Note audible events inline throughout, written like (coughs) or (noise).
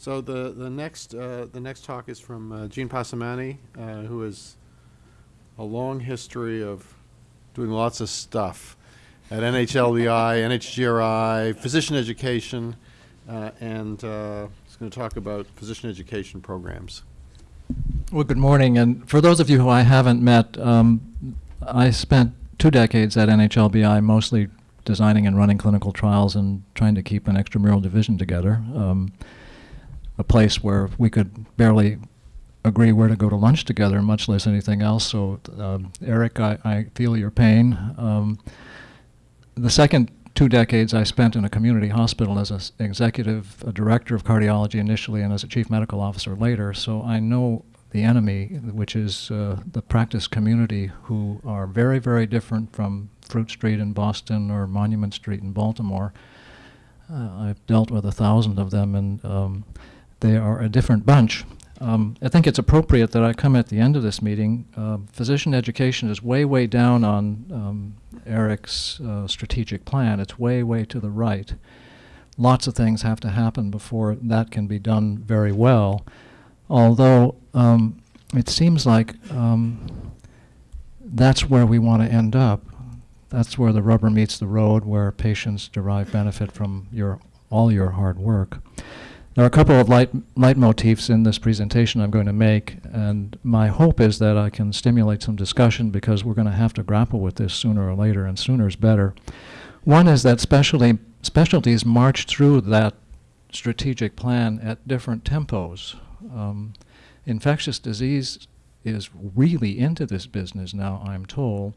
So the, the next, uh, the next talk is from uh, Gene Passamani, uh, who has a long history of doing lots of stuff at NHLBI, (laughs) NHGRI, physician education, uh, and uh, he's going to talk about physician education programs. Well, good morning, and for those of you who I haven't met, um, I spent two decades at NHLBI, mostly designing and running clinical trials and trying to keep an extramural division together. Um, a place where we could barely agree where to go to lunch together, much less anything else. So, um, Eric, I, I feel your pain. Um, the second two decades I spent in a community hospital as an executive a director of cardiology initially and as a chief medical officer later. So I know the enemy, which is uh, the practice community, who are very, very different from Fruit Street in Boston or Monument Street in Baltimore. Uh, I've dealt with a thousand of them, and um, they are a different bunch. Um, I think it's appropriate that I come at the end of this meeting. Uh, physician education is way, way down on um, Eric's uh, strategic plan. It's way, way to the right. Lots of things have to happen before that can be done very well. Although um, it seems like um, that's where we want to end up. That's where the rubber meets the road, where patients derive benefit from your all your hard work. There are a couple of light, leitmotifs in this presentation I'm going to make, and my hope is that I can stimulate some discussion because we're going to have to grapple with this sooner or later, and sooner is better. One is that specialty, specialties march through that strategic plan at different tempos. Um, infectious disease is really into this business now, I'm told.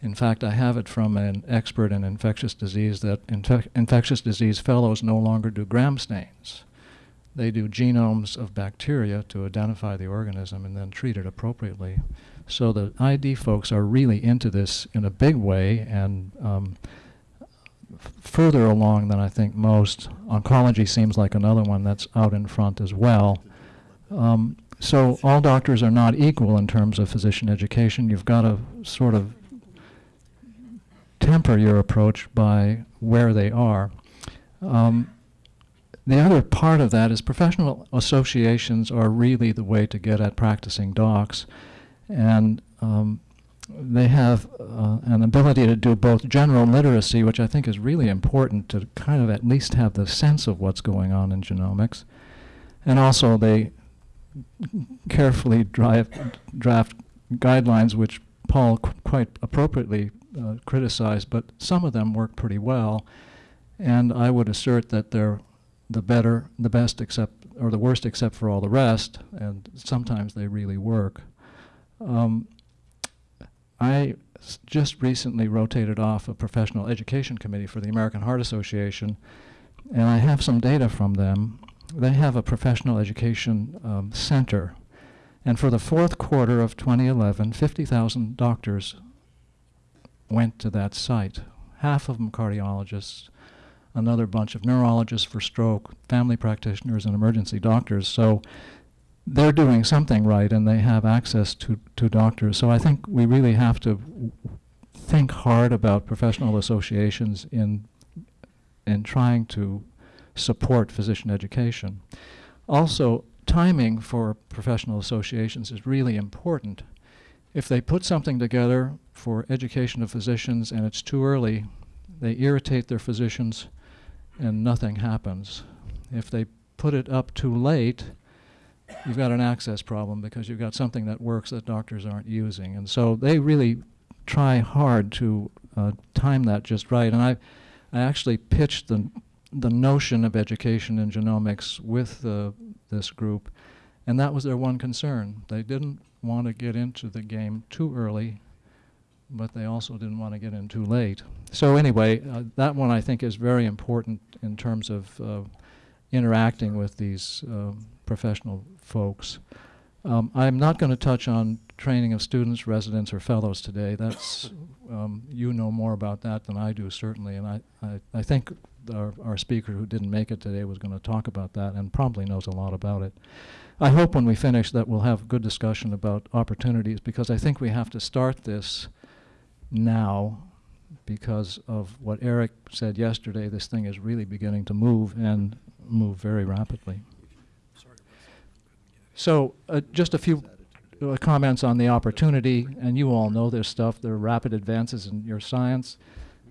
In fact, I have it from an expert in infectious disease that infe infectious disease fellows no longer do gram stains. They do genomes of bacteria to identify the organism and then treat it appropriately. So the ID folks are really into this in a big way and um, further along than I think most. Oncology seems like another one that's out in front as well. Um, so all doctors are not equal in terms of physician education. You've got to sort of temper your approach by where they are. Um, the other part of that is professional associations are really the way to get at practicing docs. And um, they have uh, an ability to do both general literacy, which I think is really important to kind of at least have the sense of what's going on in genomics. And also they carefully drive, draft guidelines, which Paul qu quite appropriately uh, criticized, but some of them work pretty well. And I would assert that they're the better, the best except, or the worst except for all the rest, and sometimes they really work. Um, I just recently rotated off a professional education committee for the American Heart Association, and I have some data from them. They have a professional education um, center, and for the fourth quarter of 2011, 50,000 doctors went to that site, half of them cardiologists, another bunch of neurologists for stroke, family practitioners, and emergency doctors. So they're doing something right and they have access to, to doctors. So I think we really have to think hard about professional associations in, in trying to support physician education. Also, timing for professional associations is really important. If they put something together for education of physicians and it's too early, they irritate their physicians and nothing happens. If they put it up too late, you've got an access problem because you've got something that works that doctors aren't using. And so they really try hard to uh, time that just right. And I, I actually pitched the, the notion of education in genomics with uh, this group, and that was their one concern. They didn't want to get into the game too early but they also didn't want to get in too late. So anyway, uh, that one I think is very important in terms of uh, interacting with these uh, professional folks. Um, I'm not going to touch on training of students, residents, or fellows today. That's (coughs) um, you know more about that than I do certainly, and I, I, I think our, our speaker who didn't make it today was going to talk about that and probably knows a lot about it. I hope when we finish that we'll have good discussion about opportunities because I think we have to start this now because of what Eric said yesterday. This thing is really beginning to move and move very rapidly. So, uh, just a few uh, comments on the opportunity, and you all know this stuff. There are rapid advances in your science,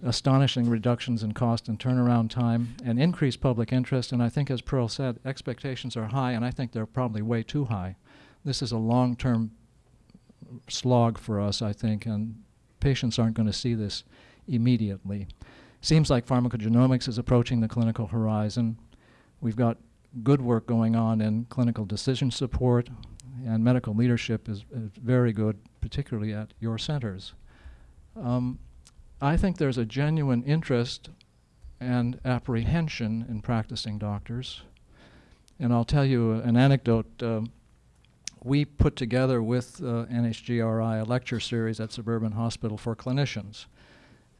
astonishing reductions in cost and turnaround time, and increased public interest. And I think, as Pearl said, expectations are high, and I think they're probably way too high. This is a long-term slog for us, I think, and patients aren't going to see this immediately. Seems like pharmacogenomics is approaching the clinical horizon. We've got good work going on in clinical decision support, and medical leadership is, is very good, particularly at your centers. Um, I think there's a genuine interest and apprehension in practicing doctors. And I'll tell you an anecdote. Um, we put together with uh, NHGRI a lecture series at Suburban Hospital for clinicians.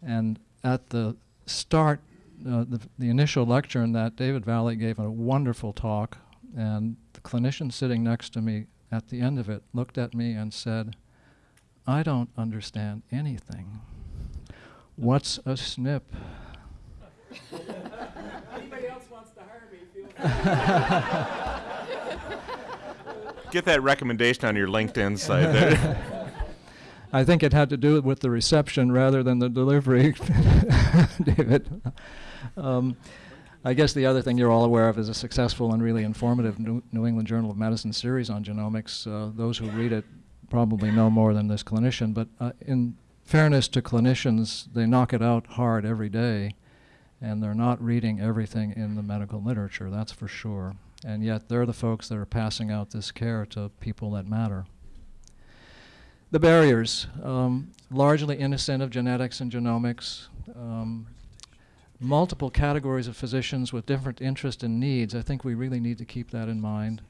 And at the start, uh, the, the initial lecture in that, David Valle gave a wonderful talk, and the clinician sitting next to me at the end of it looked at me and said, I don't understand anything. What's a SNP? (laughs) Anybody else wants to hire me, feel (laughs) Get that recommendation on your LinkedIn site there. (laughs) I think it had to do with the reception rather than the delivery, (laughs) David. Um, I guess the other thing you're all aware of is a successful and really informative New, New England Journal of Medicine series on genomics. Uh, those who read it probably know more than this clinician, but uh, in fairness to clinicians, they knock it out hard every day, and they're not reading everything in the medical literature, that's for sure. And yet, they're the folks that are passing out this care to people that matter. The barriers, um, largely innocent of genetics and genomics, um, multiple categories of physicians with different interests and needs. I think we really need to keep that in mind.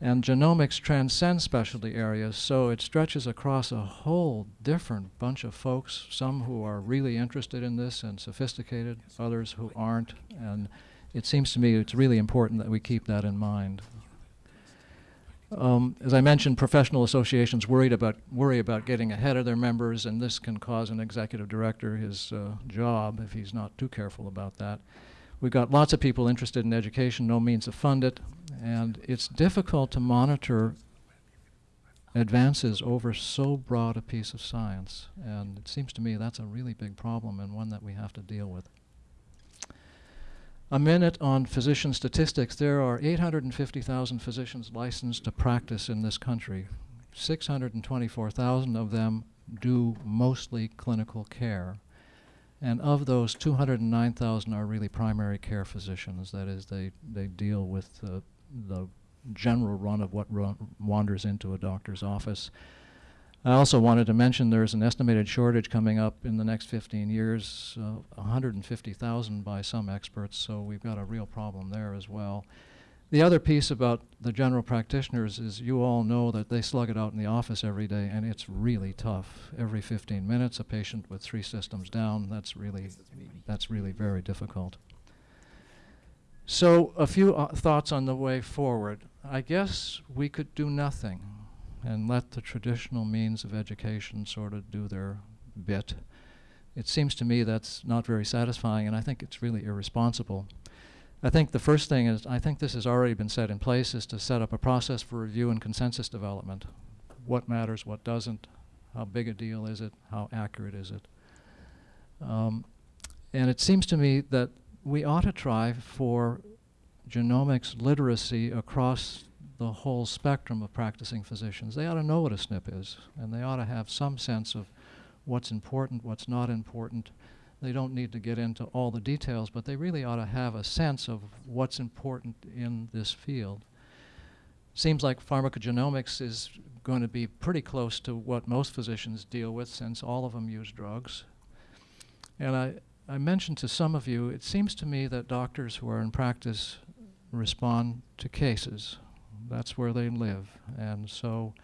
And genomics transcends specialty areas, so it stretches across a whole different bunch of folks, some who are really interested in this and sophisticated, others who aren't. And it seems to me it's really important that we keep that in mind. Um, as I mentioned, professional associations worried about worry about getting ahead of their members, and this can cause an executive director his uh, job if he's not too careful about that. We've got lots of people interested in education, no means to fund it, and it's difficult to monitor advances over so broad a piece of science. And it seems to me that's a really big problem and one that we have to deal with. A minute on physician statistics. There are 850,000 physicians licensed to practice in this country. 624,000 of them do mostly clinical care. And of those, 209,000 are really primary care physicians. That is, they, they deal with the general run of what run wanders into a doctor's office. I also wanted to mention there's an estimated shortage coming up in the next 15 years, uh, 150,000 by some experts, so we've got a real problem there as well. The other piece about the general practitioners is you all know that they slug it out in the office every day, and it's really tough. Every 15 minutes, a patient with three systems down, that's really, that's really very difficult. So a few uh, thoughts on the way forward. I guess we could do nothing and let the traditional means of education sort of do their bit. It seems to me that's not very satisfying, and I think it's really irresponsible. I think the first thing is, I think this has already been set in place, is to set up a process for review and consensus development. What matters, what doesn't, how big a deal is it, how accurate is it. Um, and it seems to me that we ought to try for genomics literacy across the whole spectrum of practicing physicians. They ought to know what a SNP is, and they ought to have some sense of what's important, what's not important. They don't need to get into all the details, but they really ought to have a sense of what's important in this field. Seems like pharmacogenomics is going to be pretty close to what most physicians deal with since all of them use drugs. And I, I mentioned to some of you, it seems to me that doctors who are in practice respond to cases that's where they live. And so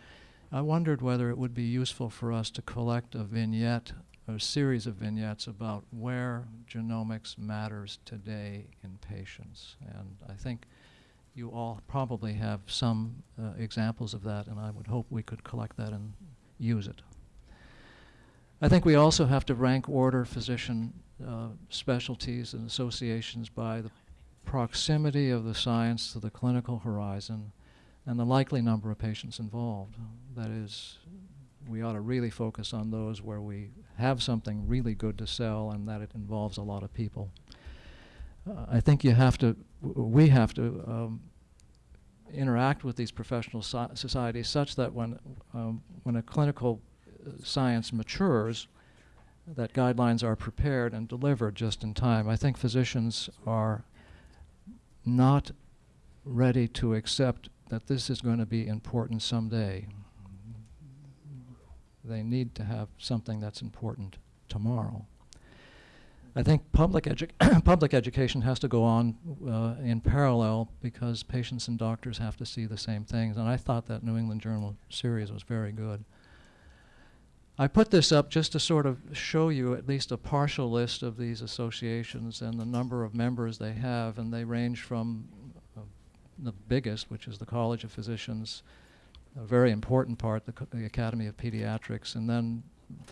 I wondered whether it would be useful for us to collect a vignette, a series of vignettes about where genomics matters today in patients. And I think you all probably have some uh, examples of that, and I would hope we could collect that and use it. I think we also have to rank order physician uh, specialties and associations by the proximity of the science to the clinical horizon and the likely number of patients involved. That is, we ought to really focus on those where we have something really good to sell and that it involves a lot of people. Uh, I think you have to, we have to um, interact with these professional so- societies such that when, um, when a clinical uh, science matures, that guidelines are prepared and delivered just in time. I think physicians are not ready to accept that this is going to be important someday. They need to have something that's important tomorrow. I think public, edu- (coughs) public education has to go on uh, in parallel because patients and doctors have to see the same things. And I thought that New England Journal series was very good. I put this up just to sort of show you at least a partial list of these associations and the number of members they have, and they range from the biggest, which is the College of Physicians, a very important part, the, the Academy of Pediatrics, and then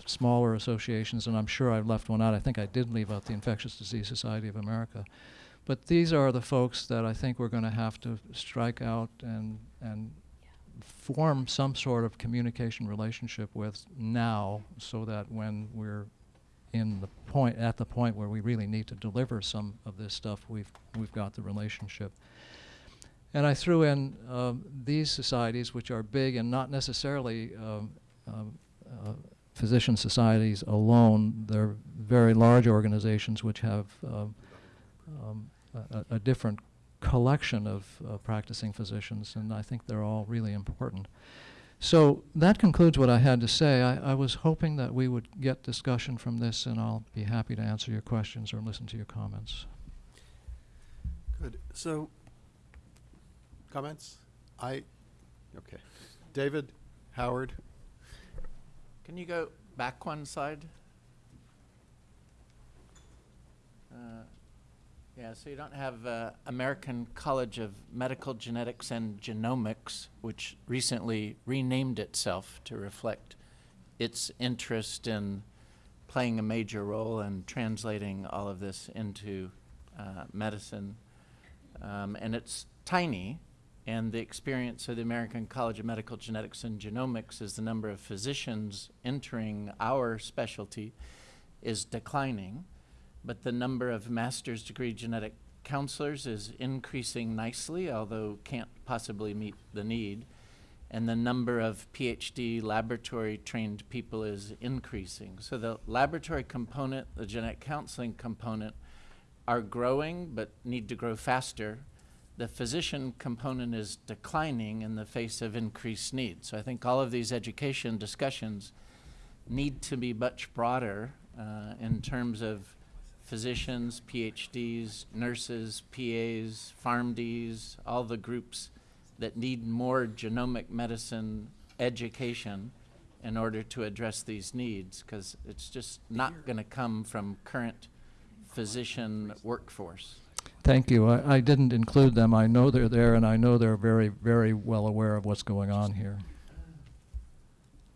smaller associations, and I'm sure I've left one out. I think I did leave out the Infectious Disease Society of America. But these are the folks that I think we're going to have to strike out and, and form some sort of communication relationship with now so that when we're in the point at the point where we really need to deliver some of this stuff we've we've got the relationship and I threw in um, these societies which are big and not necessarily um, um, uh, physician societies alone they're very large organizations which have um, um, a, a- different collection of uh, practicing physicians, and I think they're all really important. So that concludes what I had to say. I, I was hoping that we would get discussion from this, and I'll be happy to answer your questions or listen to your comments. Good. So, comments? I, okay. David, Howard? Can you go back one slide? Uh, Yeah, so you don't have uh, American College of Medical Genetics and Genomics, which recently renamed itself to reflect its interest in playing a major role in translating all of this into uh, medicine. Um, and it's tiny, and the experience of the American College of Medical Genetics and Genomics is the number of physicians entering our specialty is declining, but the number of master's degree genetic counselors is increasing nicely, although can't possibly meet the need. And the number of PhD laboratory trained people is increasing. So the laboratory component, the genetic counseling component, are growing but need to grow faster. The physician component is declining in the face of increased need. So I think all of these education discussions need to be much broader uh, in terms of physicians, PhDs, nurses, PAs, PharmDs, all the groups that need more genomic medicine education in order to address these needs, because it's just not going to come from current physician workforce. Thank you. I, I didn't include them. I know they're there, and I know they're very, very well aware of what's going on here.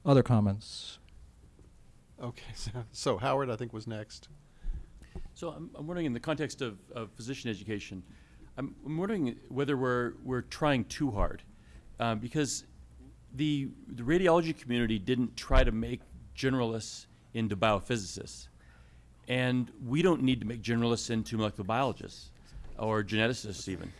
Other comments? Okay, (laughs) so, so Howard, I think, was next. So I'm, I'm wondering, in the context of, of physician education, I'm, I'm wondering whether we're, we're trying too hard. Um, because the, the radiology community didn't try to make generalists into biophysicists. And we don't need to make generalists into molecular biologists or geneticists even.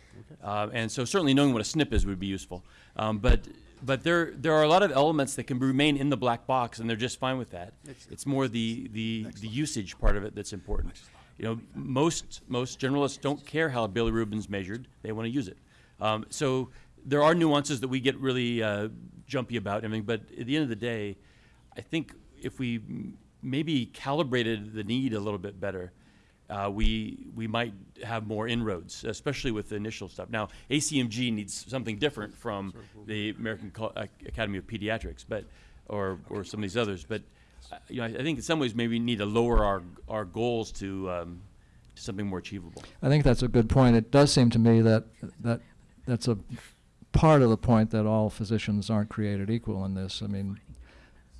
Uh, and so certainly knowing what a SNP is would be useful. Um, but but there there are a lot of elements that can remain in the black box, and they're just fine with that. It's more the the, the usage part of it that's important. You know, most most generalists don't care how bilirubin's measured; they want to use it. Um, so there are nuances that we get really uh, jumpy about and everything. But at the end of the day, I think if we maybe calibrated the need a little bit better, uh, we we might have more inroads, especially with the initial stuff. Now, ACMG needs something different from the American Co- uh, Academy of Pediatrics, but or or some of these others. But uh, you know, I, I think in some ways maybe we need to lower our our goals to um, to something more achievable. I think that's a good point. It does seem to me that that that's a part of the point that all physicians aren't created equal in this. I mean,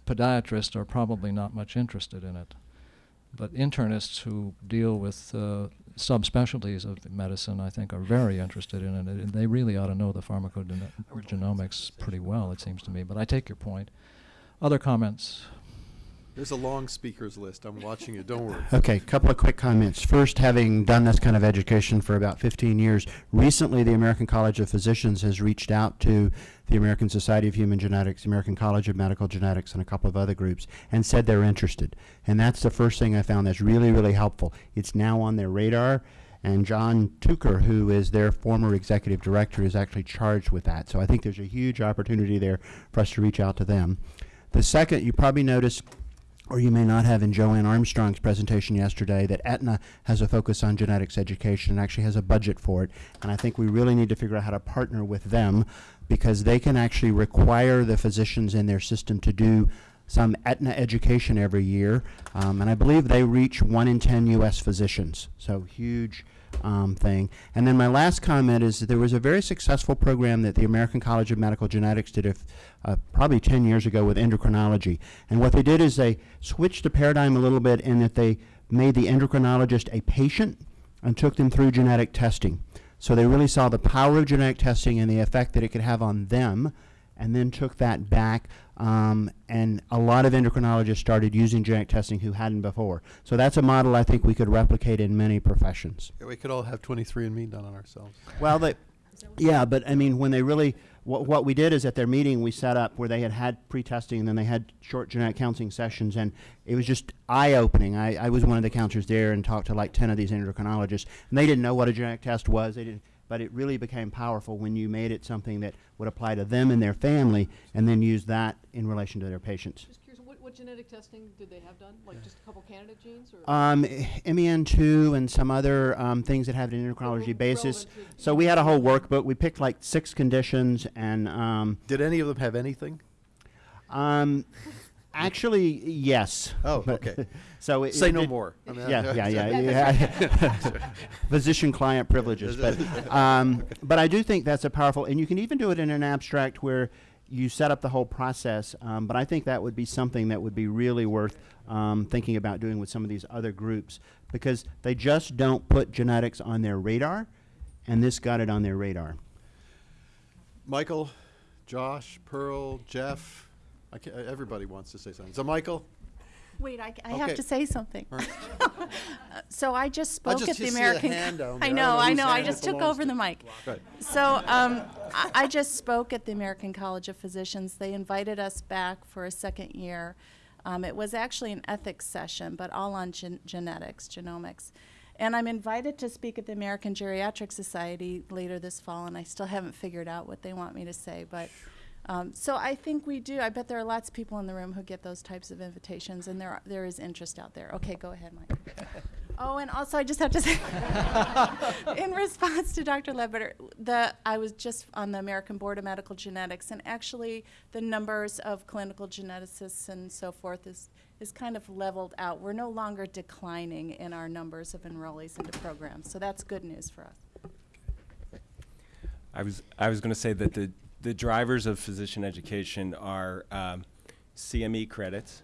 podiatrists are probably not much interested in it, but internists who deal with uh, subspecialties of medicine, I think, are very interested in it, and they really ought to know the pharmacogenomics pretty well, it seems to me. But I take your point. Other comments? There's a long speakers list. I'm watching it. Don't worry. Okay, a couple of quick comments. First, having done this kind of education for about 15 years, recently the American College of Physicians has reached out to the American Society of Human Genetics, American College of Medical Genetics, and a couple of other groups, and said they're interested. And that's the first thing I found that's really, really helpful. It's now on their radar, and John Tooker, who is their former executive director, is actually charged with that. So I think there's a huge opportunity there for us to reach out to them. The second, you probably noticed or you may not have in Joanne Armstrong's presentation yesterday that Aetna has a focus on genetics education and actually has a budget for it. And I think we really need to figure out how to partner with them because they can actually require the physicians in their system to do some Aetna education every year. Um, and I believe they reach one in 10 U.S. physicians. So huge um, thing. And then my last comment is that there was a very successful program that the American College of Medical Genetics did if, uh, probably 10 years ago with endocrinology. And what they did is they switched the paradigm a little bit in that they made the endocrinologist a patient and took them through genetic testing. So they really saw the power of genetic testing and the effect that it could have on them and then took that back. Um, and a lot of endocrinologists started using genetic testing who hadn't before. So that's a model I think we could replicate in many professions. Yeah, we could all have 23andMe done on ourselves. Well, they, yeah, but I mean, when they really, what, what we did is at their meeting, we set up where they had had pre-testing and then they had short genetic counseling sessions and it was just eye-opening. I, I was one of the counselors there and talked to like 10 of these endocrinologists and they didn't know what a genetic test was. They didn't, but it really became powerful when you made it something that would apply to them and their family and then use that in relation to their patients. Just curious, what, what genetic testing did they have done? Like just a couple candidate genes or? Um, MEN2 and some other um, things that have an endocrinology basis. So we had a whole workbook. We picked like six conditions and um, Did any of them have anything? um, actually, yes. Oh, okay. (laughs) So it, Say it no did- more. I mean, Yeah, yeah, (laughs) yeah, (laughs) yeah. Physician-client privileges, but um, but I do think that's a powerful, and you can even do it in an abstract where you set up the whole process. Um, but I think that would be something that would be really worth um, thinking about doing with some of these other groups because they just don't put genetics on their radar, and this got it on their radar. Michael, Josh, Pearl, Jeff. I ca everybody wants to say something. So, Michael, Wait, I, I Okay. have to say something. All right. (laughs) So I just I spoke just at the see a American. hand down I there. I know, don't know I whose know. I hand it just took belongs over to. the mic. So um, I, I just spoke at the American College of Physicians. They invited us back for a second year. Um, it was actually an ethics session, but all on gen- genetics, genomics. And I'm invited to speak at the American Geriatric Society later this fall, and I still haven't figured out what they want me to say. But um, so I think we do. I bet there are lots of people in the room who get those types of invitations, and there are, there is interest out there. Okay, go ahead, Mike. (laughs) Oh, and also I just have to say, (laughs) in response to Dr. Ledbetter, the I was just on the American Board of Medical Genetics, and actually the numbers of clinical geneticists and so forth is is kind of leveled out. We're no longer declining in our numbers of enrollees into programs, so that's good news for us. I was I was going to say that the the drivers of physician education are um, CME credits,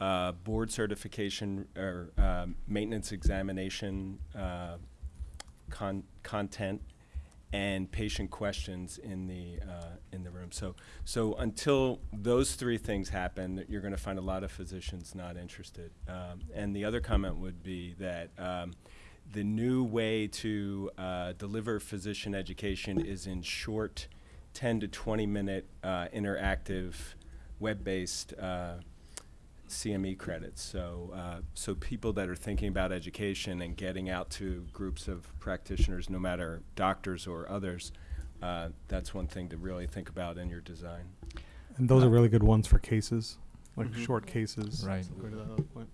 uh, board certification or um, maintenance examination uh, con- content, and patient questions in the uh, in the room. So so until those three things happen, you're going to find a lot of physicians not interested. Um, and the other comment would be that. Um, the new way to uh, deliver physician education is in short 10 to 20 minute uh, interactive web-based uh, CME credits. So, uh, so people that are thinking about education and getting out to groups of practitioners, no matter doctors or others, uh, that's one thing to really think about in your design. And those are really good ones for cases, like Mhm. short cases. Right. Go to that other point.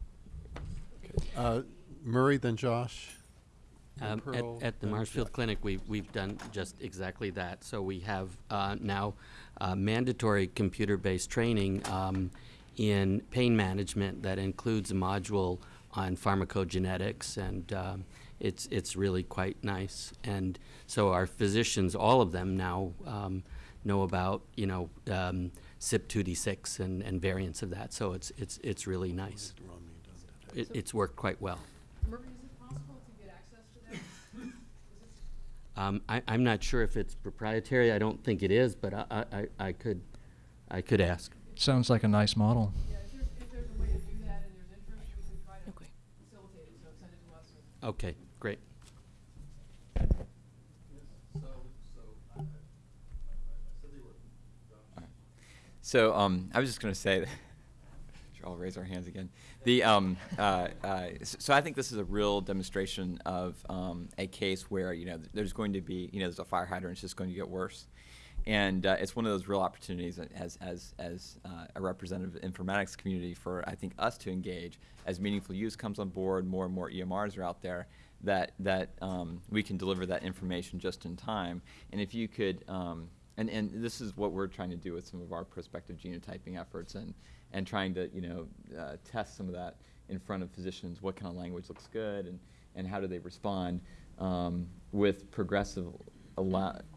Uh, Murray, then Josh. Then Um, at, at the Marshfield Jeff. Clinic, we've, we've done just exactly that. So we have uh, now uh, mandatory computer-based training um, in pain management that includes a module on pharmacogenetics, and um, it's, it's really quite nice. And so our physicians, all of them now um, know about, you know, um, CYP2D6 and, and variants of that. So it's, it's, it's really nice. It, it's worked quite well. Murray, is it possible to get access to Um, I, I'm not sure if it's proprietary. I don't think it is, but I, I, I- I could, I could ask. Sounds like a nice model. Yeah, if there's, if there's a way to do that and there's interest, we could Okay. facilitate it, so send it to us. great. So um, I was just going to say, should all raise our hands again. The um, uh, uh, so I think this is a real demonstration of um, a case where you know there's going to be you know there's a fire hydrant, it's just going to get worse, and uh, it's one of those real opportunities as as as uh, a representative informatics community for I think us to engage as meaningful use comes on board, more and more EMRs are out there. That that um, we can deliver that information just in time, and if you could um, and, and this is what we're trying to do with some of our prospective genotyping efforts and, and trying to, you know, uh, test some of that in front of physicians, what kind of language looks good and, and how do they respond um, with progressive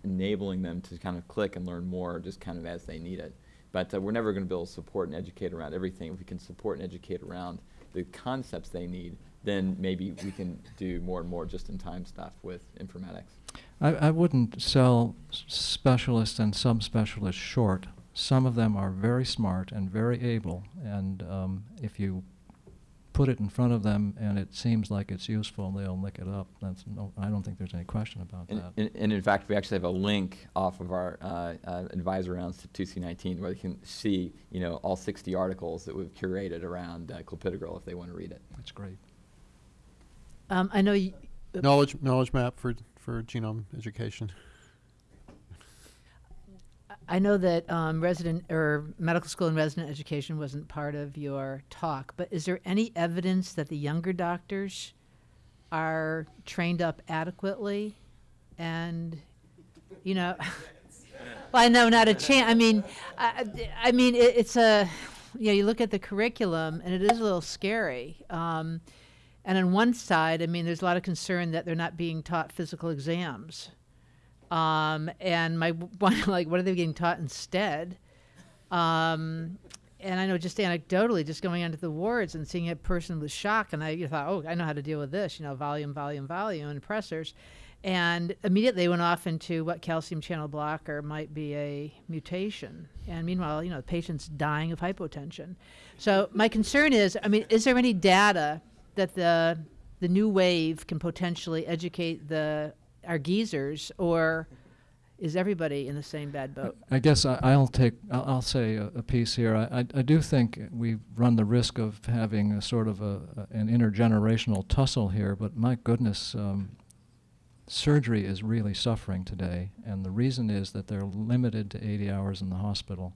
enabling them to kind of click and learn more just kind of as they need it. But uh, we're never going to be able to support and educate around everything. If we can support and educate around the concepts they need, then maybe we can do more and more just-in-time stuff with informatics. I, I wouldn't sell specialists and subspecialists short. Some of them are very smart and very able, and um, if you put it in front of them and it seems like it's useful, they'll lick it up. That's no, I don't think there's any question about And, that. and, and in fact, we actually have a link off of our uh, uh, advisor rounds to 2C19 where they can see, you know, all 60 articles that we've curated around uh, clopidogrel if they want to read it. That's great. Um, I know you, Knowledge, knowledge map for, for genome education. I know that um, resident or medical school and resident education wasn't part of your talk, but is there any evidence that the younger doctors are trained up adequately? And, you know, (laughs) well, I know not a chance. I mean, I, I mean, it, it's a, you know, you look at the curriculum and it is a little scary. Um, and on one side, I mean, there's a lot of concern that they're not being taught physical exams. Um, and my (laughs) one, like, what are they getting taught instead? Um, and I know just anecdotally, just going onto the wards and seeing a person with shock, and I you thought, oh, I know how to deal with this, you know, volume, volume, volume, and pressors. And immediately went off into what calcium channel blocker might be a mutation. And meanwhile, you know, the patient's dying of hypotension. So my concern is, I mean, is there any data that the the new wave can potentially educate the our geezers, or is everybody in the same bad boat? I guess I, I'll take, I'll, I'll say a, a piece here. I, I, I do think we run the risk of having a sort of a, a, an intergenerational tussle here, but my goodness, um, surgery is really suffering today, and the reason is that they're limited to 80 hours in the hospital.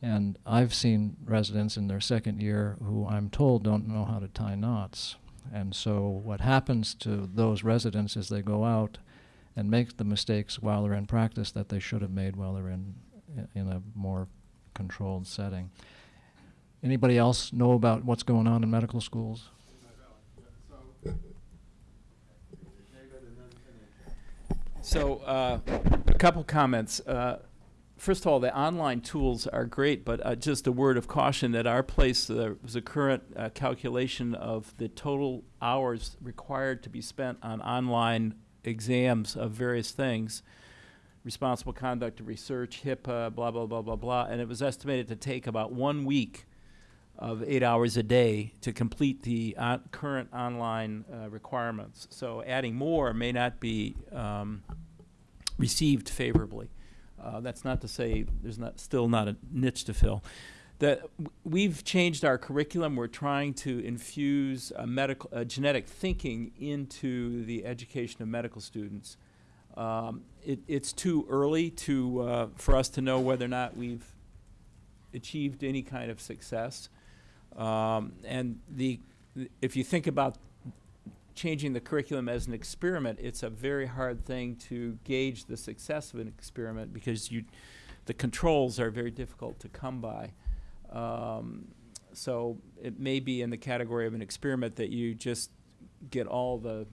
And I've seen residents in their second year who I'm told don't know how to tie knots. And so what happens to those residents is they go out and make the mistakes while they're in practice that they should have made while they're in in a more controlled setting. Anybody else know about what's going on in medical schools? So, uh, a couple comments. Uh, first of all, the online tools are great, but uh, just a word of caution that our place, there was a current uh, calculation of the total hours required to be spent on online exams of various things responsible conduct of research, HIPAA, blah, blah, blah, blah, blah. And it was estimated to take about one week of eight hours a day to complete the uh, current online uh, requirements. So adding more may not be um, received favorably. Uh, that's not to say there's not still not a niche to fill. That we've changed our curriculum. We're trying to infuse a medical, a genetic thinking into the education of medical students. Um, it, it's too early to uh, for us to know whether or not we've achieved any kind of success. Um, and the, if you think about changing the curriculum as an experiment, it's a very hard thing to gauge the success of an experiment because you, the controls are very difficult to come by. Um, so it may be in the category of an experiment that you just get all the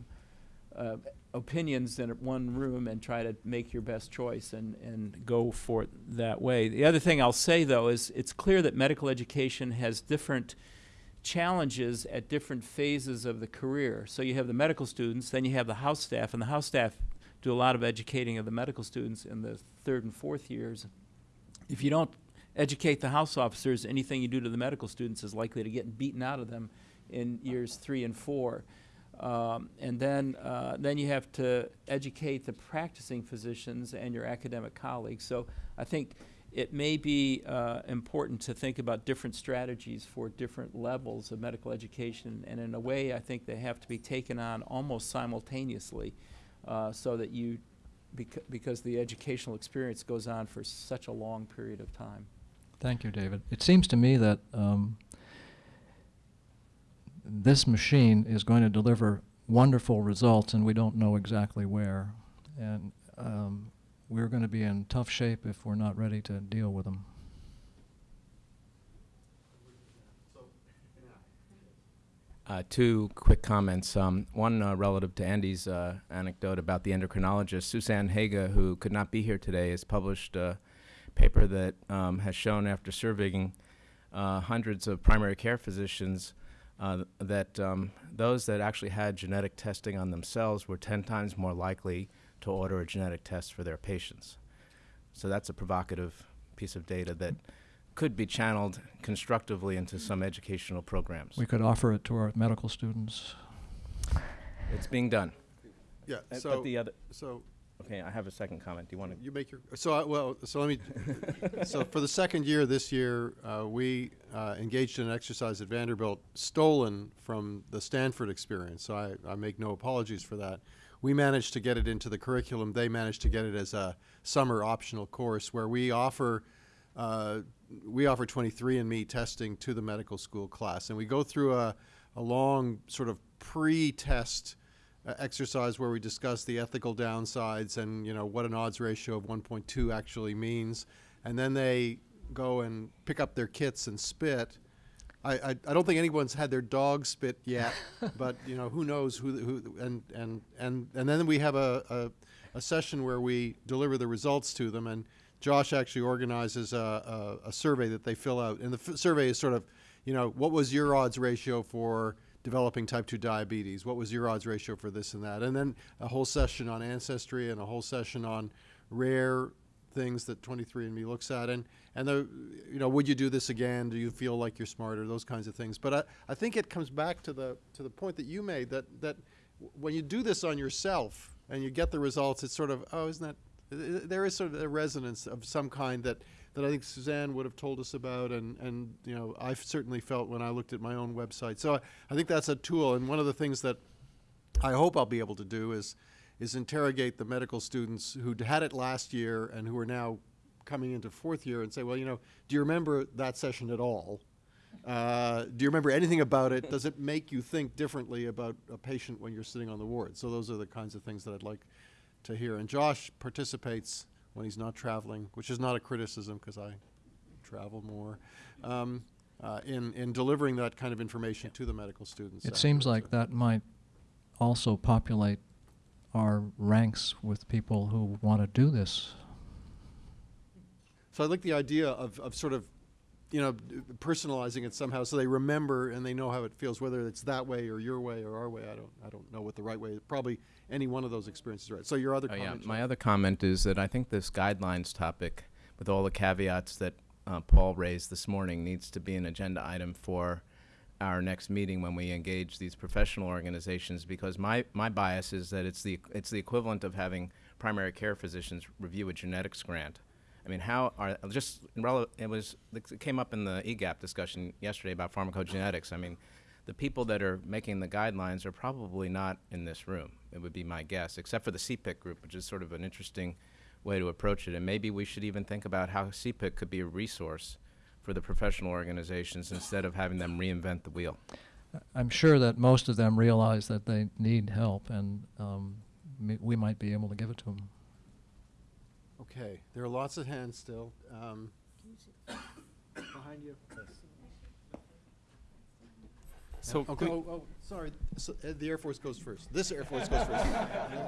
uh, opinions in one room and try to make your best choice and, and go for it that way. The other thing I'll say, though, is it's clear that medical education has different challenges at different phases of the career. So you have the medical students, then you have the house staff, and the house staff do a lot of educating of the medical students in the third and fourth years. If you don't educate the house officers, anything you do to the medical students is likely to get beaten out of them in years three and four. Um, and then, uh, then you have to educate the practicing physicians and your academic colleagues. So I think it may be uh, important to think about different strategies for different levels of medical education. And in a way, I think they have to be taken on almost simultaneously uh, so that you, bec- because the educational experience goes on for such a long period of time. Thank you, David. It seems to me that um, this machine is going to deliver wonderful results, and we don't know exactly where. And um, we're going to be in tough shape if we're not ready to deal with them. Uh, two quick comments. Um, one uh, relative to Andy's uh, anecdote about the endocrinologist. Susanne Haga, who could not be here today, has published a paper that um, has shown after surveying uh, hundreds of primary care physicians uh, that um, those that actually had genetic testing on themselves were 10 times more likely to order a genetic test for their patients. So that's a provocative piece of data that could be channeled constructively into some educational programs. We could offer it to our medical students. It's being done. Yeah, Uh, so, but the other, so okay, I have a second comment. Do you want to? You make your, so, I- well, so let me, so for the second year this year, uh, we uh, engaged in an exercise at Vanderbilt stolen from the Stanford experience, so I, I make no apologies for that. We managed to get it into the curriculum. They managed to get it as a summer optional course where we offer, uh, we offer 23andMe testing to the medical school class. And we go through a, a long sort of pre-test uh, exercise where we discuss the ethical downsides and you know what an odds ratio of 1.2 actually means, and then they go and pick up their kits and spit. I, I, I don't think anyone's had their dog spit yet, (laughs) but you know who knows who who and and and and then we have a, a, a session where we deliver the results to them and Josh actually organizes a, a, a survey that they fill out. And the survey is sort of you know what was your odds ratio for developing type 2 diabetes? What was your odds ratio for this and that? And then a whole session on ancestry and a whole session on rare things that 23andme looks at and and the you know would you do this again? Do you feel like you're smarter? Those kinds of things. But i, I think it comes back to the to the point that you made that that when you do this on yourself and you get the results it's sort of oh isn't that i- i- there is sort of a resonance of some kind that that I think Susanne would have told us about, and, and you know I've certainly felt when I looked at my own website. So I, I think that's a tool, and one of the things that I hope I'll be able to do is is interrogate the medical students who had it last year and who are now coming into fourth year and say, well, you know, do you remember that session at all? Uh, do you remember anything about it? Does it make you think differently about a patient when you're sitting on the ward? So those are the kinds of things that I'd like to hear. And Josh participates when he's not traveling, which is not a criticism because I travel more, um, uh, in, in delivering that kind of information to the medical students. It seems like that might also populate our ranks with people who want to do this. So I like the idea of, of sort of, you know, personalizing it somehow so they remember and they know how it feels, whether it's that way or your way or our way. I don't, I don't know what the right way. Probably any one of those experiences right. So your other Oh, yeah. comment. My other comment is that I think this guidelines topic, with all the caveats that uh, Paul raised this morning, needs to be an agenda item for our next meeting when we engage these professional organizations. Because my, my bias is that it's the it's the equivalent of having primary care physicians review a genetics grant. I mean, how are just it was it came up in the EGAPP discussion yesterday about pharmacogenetics. I mean, the people that are making the guidelines are probably not in this room. It would be my guess, except for the CPIC group, which is sort of an interesting way to approach it. And maybe we should even think about how CPIC could be a resource for the professional organizations instead of having them reinvent the wheel. I'm sure that most of them realize that they need help, and um, we might be able to give it to them. Okay, there are lots of hands still. Um, (coughs) behind you. So okay. Oh, oh, sorry. So, uh, the Air Force goes first. This Air Force goes first. (laughs) and, then,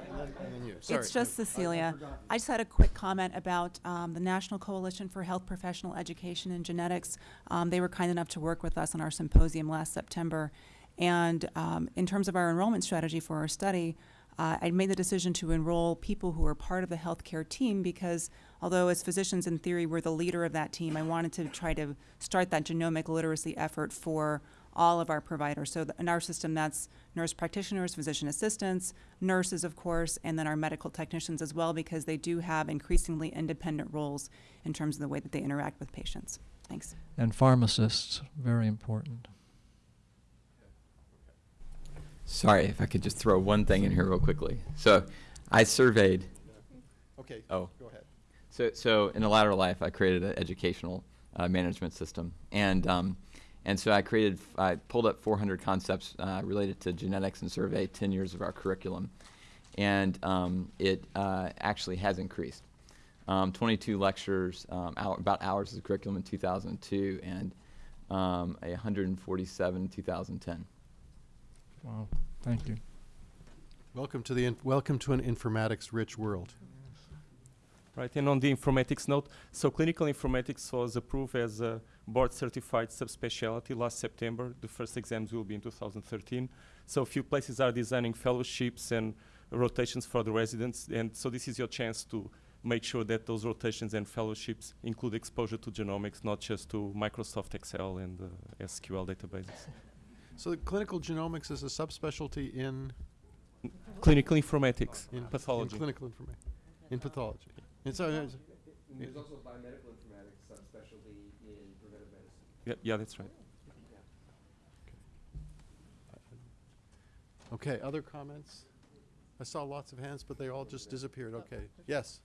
and, then, and then you. Sorry. It's just Cecilia. I just had a quick comment about um, the National Coalition for Health Professional Education and Genetics. Um, they were kind enough to work with us on our symposium last September. And um, in terms of our enrollment strategy for our study, uh, I made the decision to enroll people who are part of the healthcare team because although as physicians in theory we're the leader of that team, I wanted to try to start that genomic literacy effort for all of our providers. So th- in our system, that's nurse practitioners, physician assistants, nurses, of course, and then our medical technicians as well, because they do have increasingly independent roles in terms of the way that they interact with patients. Thanks. And pharmacists, very important. Sorry, if I could just throw one thing in here real quickly. So, I surveyed. Okay, Oh. go ahead. So, so in a latter life, I created an educational uh, management system, and um, and so I created, I pulled up 400 concepts uh, related to genetics and surveyed 10 years of our curriculum, and um, it uh, actually has increased. Um, 22 lectures, um, hour, about hours of the curriculum in 2002, and um, 147 in 2010. Wow, thank you. Welcome to the, in- welcome to an informatics-rich world. Right, and on the informatics note, so clinical informatics was approved as a board-certified subspecialty last September. The first exams will be in 2013. So a few places are designing fellowships and rotations for the residents, and so this is your chance to make sure that those rotations and fellowships include exposure to genomics, not just to Microsoft Excel and uh, SQL databases. (laughs) So the clinical genomics is a subspecialty in? Clinical informatics, In- pathology. In clinical informatics, in pathology. And so, uh, There's also biomedical informatics subspecialty in preventive medicine. Yeah, yeah, that's right. Okay, other comments? I saw lots of hands, but they all just disappeared. Okay, yes.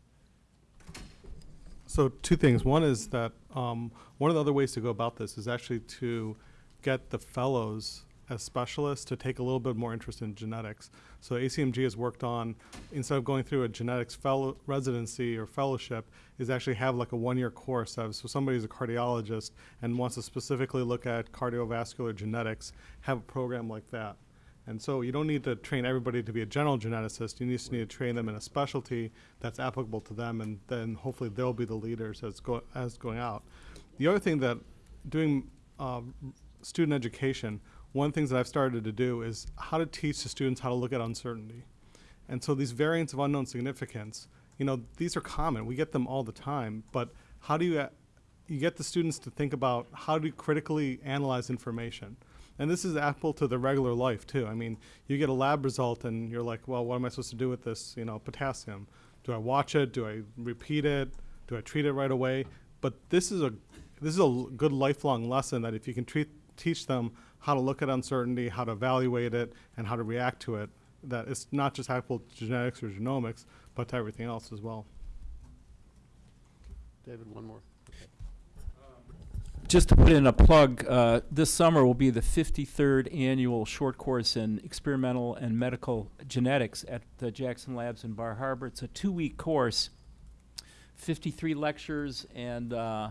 So two things. One is that um, one of the other ways to go about this is actually to get the fellows as specialists to take a little bit more interest in genetics. So ACMG has worked on instead of going through a genetics fellow residency or fellowship, is actually have like a one-year course. Of, so somebody who's a cardiologist and wants to specifically look at cardiovascular genetics, have a program like that. And so you don't need to train everybody to be a general geneticist. You just need to train them in a specialty that's applicable to them, and then hopefully they'll be the leaders as go as going out. The other thing that doing um, student education, one of the things that I've started to do is how to teach the students how to look at uncertainty. And so these variants of unknown significance, you know, these are common. We get them all the time. But how do you you get the students to think about how to critically analyze information? And this is applicable to the regular life too. I mean, you get a lab result and you're like, well, what am I supposed to do with this, you know, potassium? Do I watch it? Do I repeat it? Do I treat it right away? But this is a this is a good lifelong lesson that if you can treat teach them how to look at uncertainty, how to evaluate it, and how to react to it, that it's not just applicable to genetics or genomics, but to everything else as well. David, one more. Just to put in a plug, uh, this summer will be the 53rd annual short course in experimental and medical genetics at the Jackson Labs in Bar Harbor. It's a two-week course, 53 lectures and uh,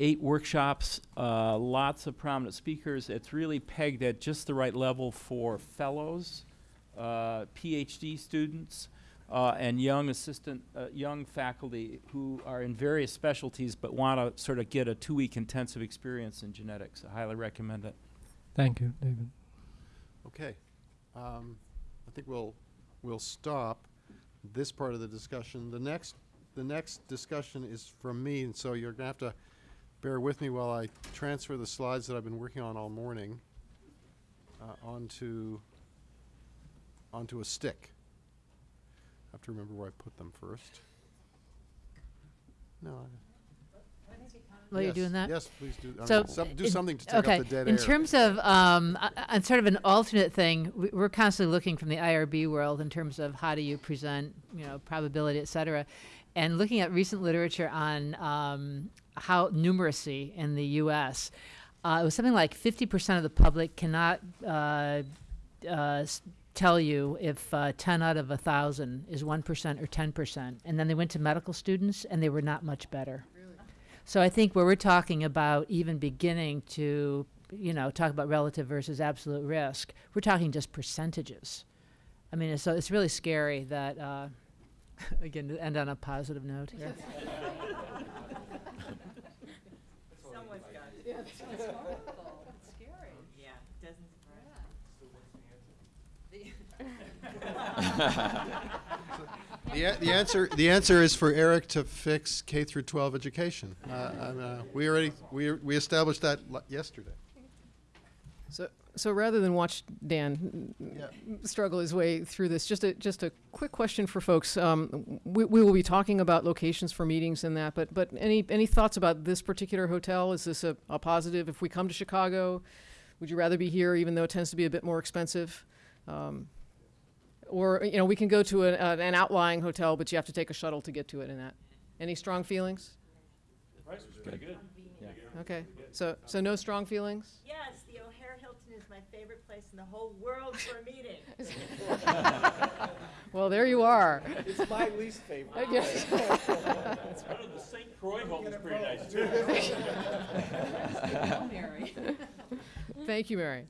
eight workshops, uh, lots of prominent speakers. It's really pegged at just the right level for fellows, uh, PhD students, uh, and young assistant, uh, young faculty who are in various specialties but want to sort of get a two-week intensive experience in genetics. I highly recommend it. Thank you, David. Okay. Um, I think we'll, we'll stop this part of the discussion. The next, the next discussion is from me, and so you're gonna have to bear with me while I transfer the slides that I've been working on all morning uh, onto, onto a stick. I have to remember where I put them first. No. I- While you're doing that? Yes, please do. I So, mean, some- do in- something to take okay, up the dead in air. terms of, um, uh, sort of an alternate thing, we- we're constantly looking from the IRB world in terms of how do you present, you know, probability, et cetera. And looking at recent literature on um, how numeracy in the U.S., uh, it was something like 50% of the public cannot uh, uh, tell you if uh, 10 out of 1,000 is 1% or 10%. And then they went to medical students and they were not much better. So I think where we're talking about even beginning to, you know, talk about relative versus absolute risk, we're talking just percentages. I mean, so it's really scary that, uh, (laughs) again, to end on a positive note here. (laughs) Someone's got it. Yeah, it's horrible. It's scary. Yeah, doesn't surprise me. The, a- the answer, the answer is for Eric to fix K through 12 education. Uh, I'm, uh, we already, we, we established that l- yesterday. So, so rather than watch Dan struggle his way through this, just a just a quick question for folks. Um, we, we will be talking about locations for meetings and that, but but any any thoughts about this particular hotel? Is this a, a positive? If we come to Chicago, would you rather be here, even though it tends to be a bit more expensive? Um, or you know, we can go to a, a, an outlying hotel, but you have to take a shuttle to get to it. And that. Any strong feelings? The price was pretty good. Okay. So so no strong feelings. Yes, the O'Hare Hilton is my favorite place in the whole world for a meeting. (laughs) Well, there you are. It's my least favorite. I guess. (laughs) One of the St. Croix Hilton's pretty nice too. (laughs) Thank you, Mary.